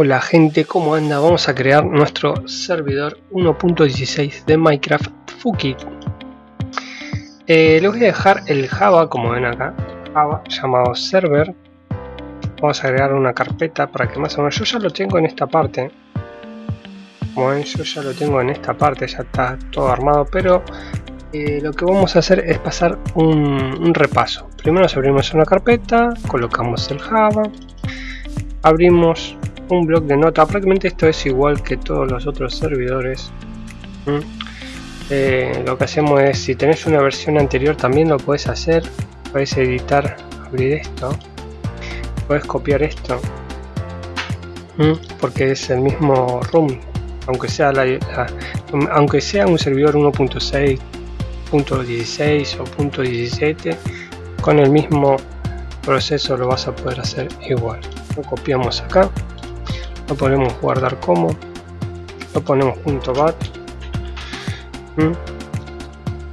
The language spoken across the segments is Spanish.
Hola gente, ¿cómo anda? Vamos a crear nuestro servidor 1.16 de Minecraft Fukit. Eh, les voy a dejar el Java, como ven acá, Java llamado server. Vamos a agregar una carpeta para que más o menos, yo ya lo tengo en esta parte. Como ven, yo ya lo tengo en esta parte, ya está todo armado, pero eh, lo que vamos a hacer es pasar un, repaso. Primero abrimos una carpeta, colocamos el Java, abrimos un blog de nota. Prácticamente esto es igual que todos los otros servidores. Eh, lo que hacemos es si tenés una versión anterior también lo puedes hacer. Puedes editar abrir esto. Puedes copiar esto. Porque es el mismo room aunque sea la, aunque sea un servidor 1.6.16 o .17 con el mismo proceso lo vas a poder hacer igual. Lo copiamos acá lo ponemos guardar como lo ponemos punto bat. ¿Mm?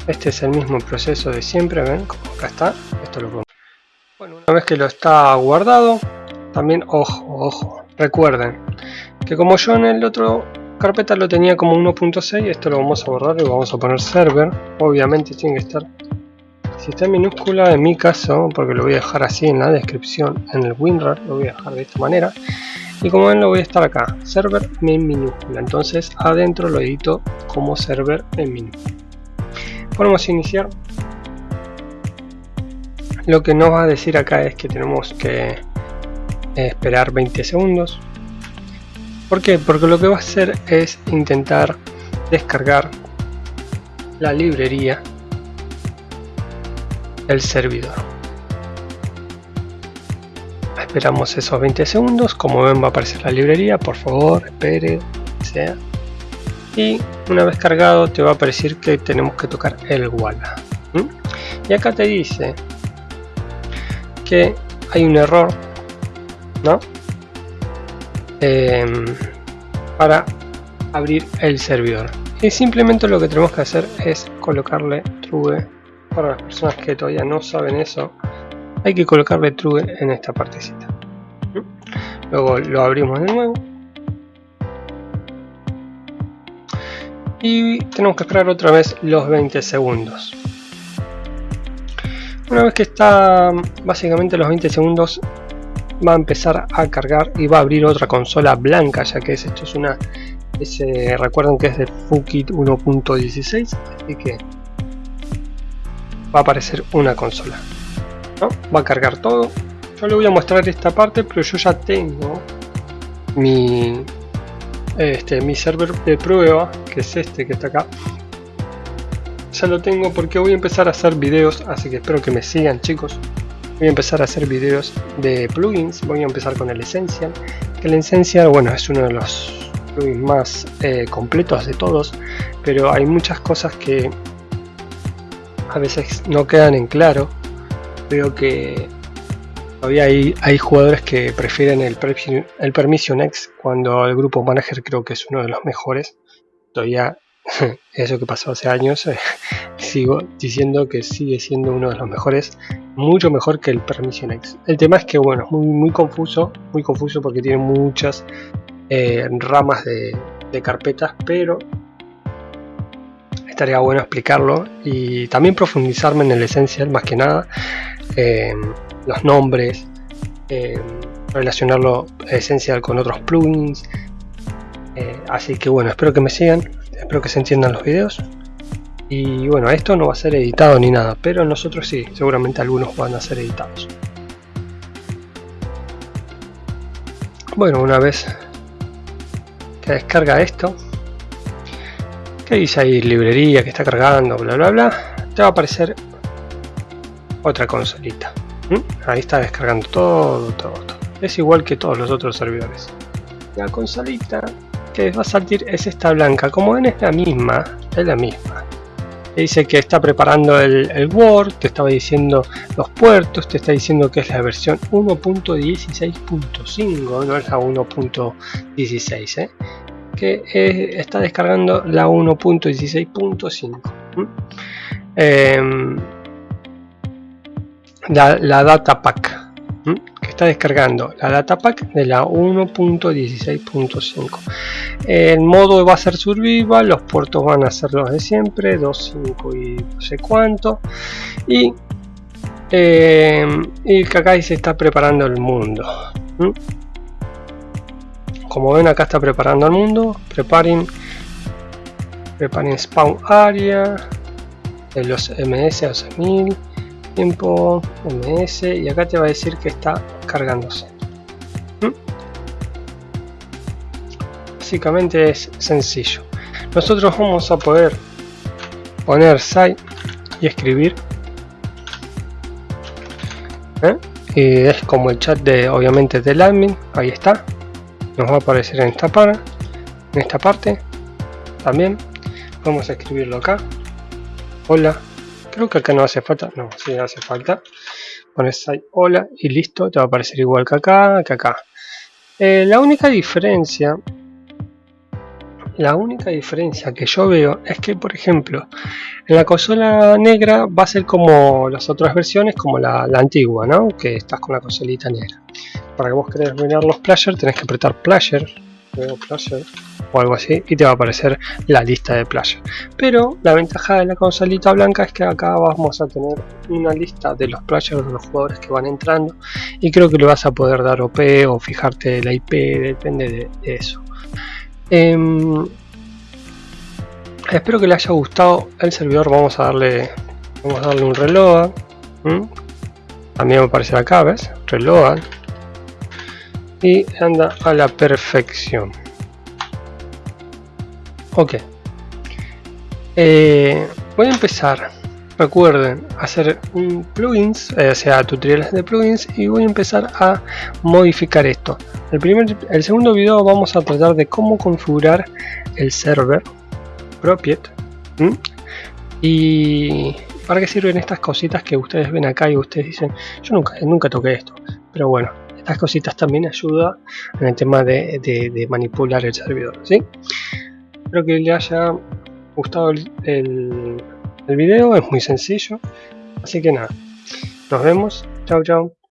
este es el mismo proceso de siempre ven acá está esto lo ponemos bueno una vez que lo está guardado también ojo ojo recuerden que como yo en el otro carpeta lo tenía como 1.6 esto lo vamos a borrar y vamos a poner server. Obviamente tiene que estar si está en minúscula en mi caso porque lo voy a dejar así en la descripción en el WinRAR lo voy a dejar de esta manera y como ven lo voy a estar acá. Server en minúscula entonces adentro lo edito como server en minúscula ponemos iniciar. Lo que nos va a decir acá es que tenemos que esperar 20 segundos. ¿por qué? porque lo que va a hacer es intentar descargar la librería del servidor esperamos esos 20 segundos. Como ven va a aparecer la librería por favor espere sea. Y una vez cargado te va a aparecer que tenemos que tocar el Walla y acá te dice que hay un error ¿no? Em, para abrir el servidor. Y simplemente lo que tenemos que hacer es colocarle true para las personas que todavía no saben eso hay que colocarle true en esta partecita. Luego lo abrimos de nuevo. Y tenemos que esperar otra vez los 20 segundos. Una vez que está básicamente los 20 segundos va a empezar a cargar y va a abrir otra consola blanca ya que es, esto es una ese, recuerden que es de Fukit 1.16 así que va a aparecer una consola va a cargar todo. Yo le voy a mostrar esta parte pero yo ya tengo mi este mi server de prueba que es este que está acá. Ya lo tengo porque voy a empezar a hacer videos así que espero que me sigan chicos. Voy a empezar a hacer videos de plugins voy a empezar con el Essential el Essential bueno es uno de los plugins más eh, completos de todos pero hay muchas cosas que a veces no quedan en claro veo que todavía hay, jugadores que prefieren el, el Permission X cuando el grupo manager creo que es uno de los mejores. Todavía eso que pasó hace años sigo diciendo que sigue siendo uno de los mejores mucho mejor que el Permission X el tema es que bueno es muy, confuso muy confuso porque tiene muchas eh, ramas de, de carpetas pero estaría bueno explicarlo y también profundizarme en el esencial más que nada los nombres, relacionarlo esencial con otros plugins. Eh, así que bueno, espero que me sigan, espero que se entiendan los videos. Y bueno, esto no va a ser editado ni nada, pero nosotros sí, seguramente algunos van a ser editados. Bueno, una vez que descarga esto, que dice ahí librería que está cargando, bla bla bla, te va a aparecer otra consolita. Ahí está descargando todo, todo, todo. Es igual que todos los otros servidores. La consolita que va a salir es esta blanca. Como ven es la misma, es la misma. Te dice que está preparando el, Word, te estaba diciendo los puertos, te está diciendo que es la versión 1.16.5, no es la 1.16, ¿eh? que está descargando la 1.16.5 la, data pack que está descargando. La data pack de la 1.16.5 el modo va a ser survival los puertos van a ser los de siempre 2.5 y no sé cuánto. Y eh, y acá se está preparando el mundo como ven acá está preparando el mundo. Preparen preparen spawn area de los ms a 1000 tiempo ms y acá te va a decir que está cargándose. ¿Mm? básicamente es sencillo. Nosotros vamos a poder poner site y escribir ¿Eh? y es como el chat de obviamente del admin. Ahí está. Nos va a aparecer en esta, para, en esta parte también. Vamos a escribirlo acá. Hola creo que acá no hace falta no, si hace falta. Pones ahí hola y listo te va a aparecer igual que acá que acá. Eh, la única diferencia la única diferencia que yo veo es que por ejemplo en la consola negra va a ser como las otras versiones como la, antigua ¿no? que estás con la consolita negra. Para que vos querés mirar los players tenés que apretar player o algo así y te va a aparecer la lista de players pero la ventaja de la consolita blanca es que acá vamos a tener una lista de los players de los jugadores que van entrando y creo que le vas a poder dar OP o fijarte la IP depende de eso Em, espero que le haya gustado el servidor. Vamos a darle, vamos a darle un reload. También me aparece acá, ¿ves? Reload. Y anda a la perfección. Ok. Eh, voy a empezar. Recuerden hacer un plugins, eh, o sea, tutoriales de plugins y voy a empezar a modificar esto. El, primer, el segundo video vamos a tratar de cómo configurar el server Propiet y para qué sirven estas cositas que ustedes ven acá y ustedes dicen yo nunca, nunca toqué esto pero bueno estas cositas también ayudan en el tema de, manipular el servidor ¿sí? Espero que les haya gustado el, el, el video es muy sencillo. Así que nada nos vemos. Chao chao